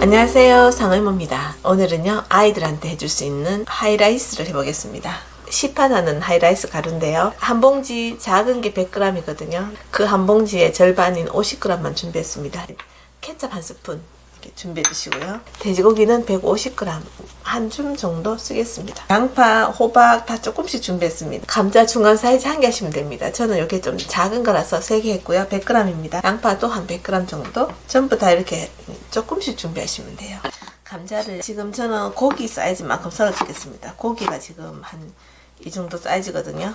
안녕하세요. 상의모입니다. 오늘은요 아이들한테 해줄 수 있는 하이라이스를 해보겠습니다. 시판하는 하이라이스 가루인데요. 한 봉지 작은 게 100g이거든요. 그 한 봉지의 절반인 50g만 준비했습니다. 케첩 한 스푼 이렇게 준비해 주시고요. 돼지고기는 150g 한 줌 정도 쓰겠습니다. 양파, 호박 다 조금씩 준비했습니다. 감자 중간 사이즈 한 개 하시면 됩니다. 저는 이렇게 좀 작은 거라서 3개 했고요. 100g입니다. 양파도 한 100g 정도 전부 다 이렇게 조금씩 준비하시면 돼요. 감자를 지금 저는 고기 사이즈만큼 썰어 주겠습니다. 고기가 지금 한 이 정도 사이즈거든요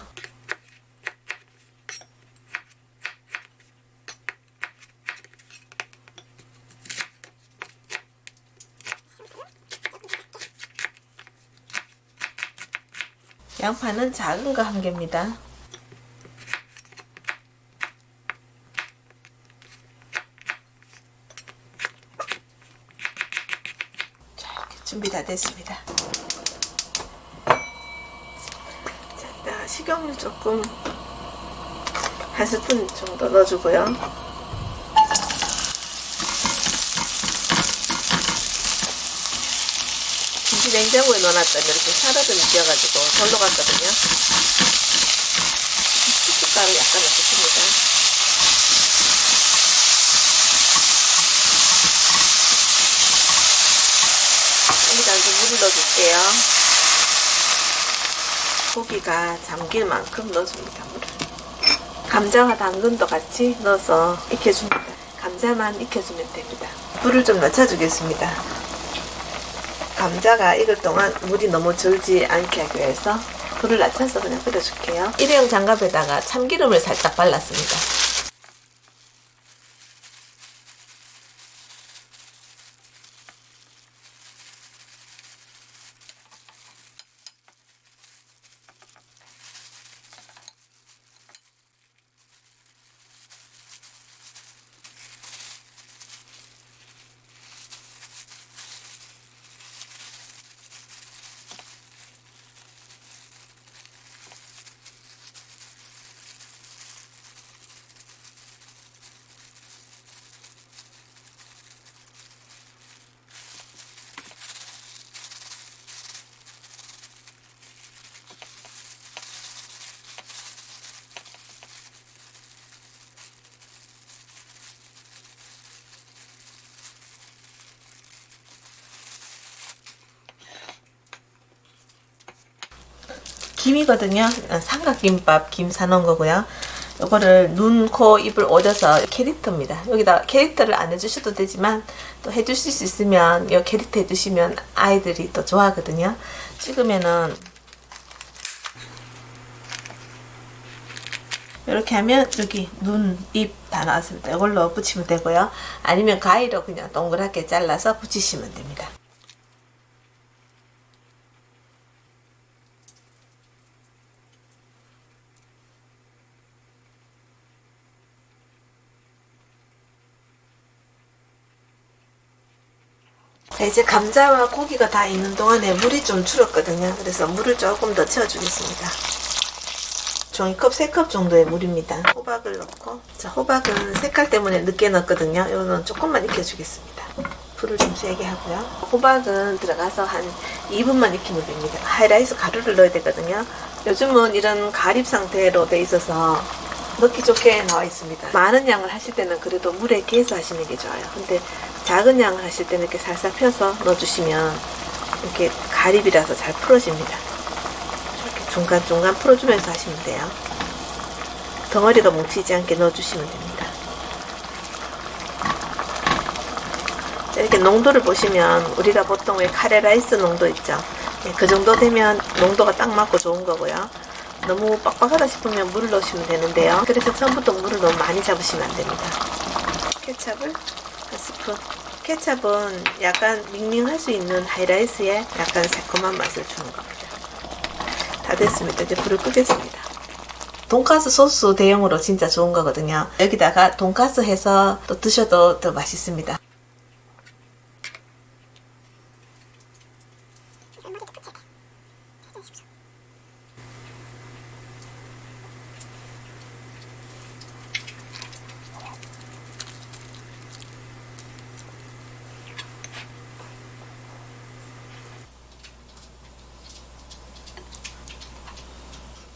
양파는 작은 거 한 개입니다. 자, 이렇게 준비 다 됐습니다. 식용유 조금 한 스푼 정도 넣어주고요. 김치 냉장고에 넣어놨더니 이렇게 살아름이 뛰어가지고 절로 갔거든요. 후춧가루 약간 넣겠습니다. 여기다 이제 물을 넣어줄게요. 고기가 잠길 만큼 넣어줍니다. 물을. 감자와 당근도 같이 넣어서 익혀줍니다. 감자만 익혀주면 됩니다. 불을 좀 낮춰주겠습니다. 감자가 익을 동안 물이 너무 절지 않게 하기 위해서 불을 낮춰서 그냥 끓여줄게요. 일회용 장갑에다가 참기름을 살짝 발랐습니다. 김이거든요. 삼각김밥 김 사놓은 거고요. 이거를 눈, 코, 입을 오려서 캐릭터입니다. 여기다 캐릭터를 안 해주셔도 되지만 또 해주실 수 있으면 이 캐릭터 해주시면 아이들이 또 좋아하거든요. 찍으면은 이렇게 하면 여기 눈, 입 다 나왔습니다. 이걸로 붙이면 되고요. 아니면 가위로 그냥 동그랗게 잘라서 붙이시면 됩니다. 이제 감자와 고기가 다 있는 동안에 물이 좀 줄었거든요. 그래서 물을 조금 더 채워 주겠습니다. 종이컵 3컵 정도의 물입니다. 호박을 넣고 자, 호박은 색깔 때문에 늦게 넣었거든요. 이거는 조금만 익혀주겠습니다. 불을 좀 세게 하고요. 호박은 들어가서 한 2분만 익히면 됩니다. 하이라이스 가루를 넣어야 되거든요. 요즘은 이런 가립 상태로 돼 있어서 넣기 좋게 나와 있습니다. 많은 양을 하실 때는 그래도 물에 개서 하시는 게 좋아요. 근데 작은 양을 하실 때는 이렇게 살살 펴서 넣어주시면 이렇게 가립이라서 잘 풀어집니다. 이렇게 중간중간 풀어주면서 하시면 돼요. 덩어리가 뭉치지 않게 넣어주시면 됩니다. 이렇게 농도를 보시면 우리가 보통 왜 카레라이스 농도 있죠? 그 정도 되면 농도가 딱 맞고 좋은 거고요. 너무 빡빡하다 싶으면 물을 넣으시면 되는데요. 그래서 처음부터 물을 너무 많이 잡으시면 안 됩니다. 케찹을 한 스푼. 케찹은 약간 밍밍할 수 있는 하이라이스에 약간 새콤한 맛을 주는 겁니다. 다 됐습니다. 이제 불을 끄겠습니다. 돈가스 소스 대용으로 진짜 좋은 거거든요. 여기다가 돈가스 해서 또 드셔도 더 맛있습니다.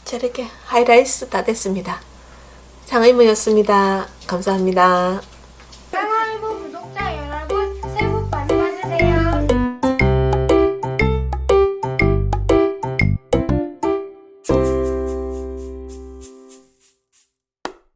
자 이렇게 하이라이스 다 됐습니다. 장의무였습니다. 감사합니다.